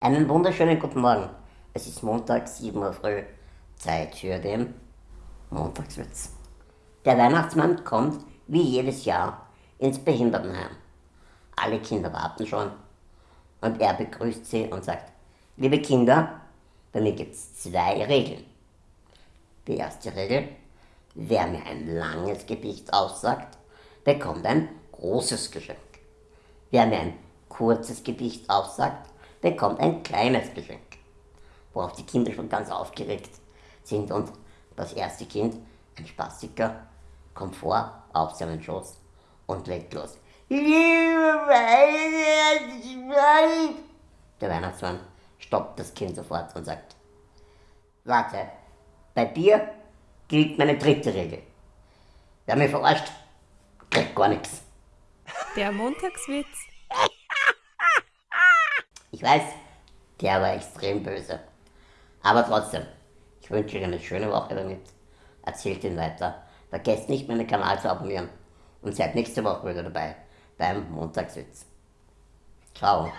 Einen wunderschönen guten Morgen. Es ist Montag, 7 Uhr früh. Zeit für den Montagswitz. Der Weihnachtsmann kommt wie jedes Jahr ins Behindertenheim. Alle Kinder warten schon und er begrüßt sie und sagt, liebe Kinder, bei mir gibt es zwei Regeln. Die erste Regel, wer mir ein langes Gedicht aussagt, bekommt ein großes Geschenk. Wer mir ein kurzes Gedicht aussagt, bekommt ein kleines Geschenk. Worauf die Kinder schon ganz aufgeregt sind und das erste Kind, ein Spastiker, kommt vor auf seinen Schoß und legt los. Liebe Weihnachtsmann! Der Weihnachtsmann stoppt das Kind sofort und sagt, warte, bei dir gilt meine dritte Regel. Wer mich verarscht, kriegt gar nichts. Der Montagswitz. Ich weiß, der war extrem böse. Aber trotzdem, ich wünsche euch eine schöne Woche damit. Erzählt ihn weiter. Vergesst nicht, meinen Kanal zu abonnieren. Und seid nächste Woche wieder dabei beim Montagswitz. Ciao.